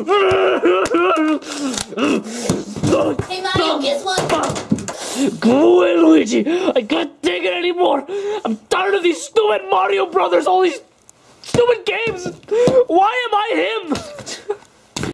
Hey Mario, guess what? Go away, Luigi. I can't take it anymore. I'm tired of these stupid Mario Brothers, all these stupid games. Why am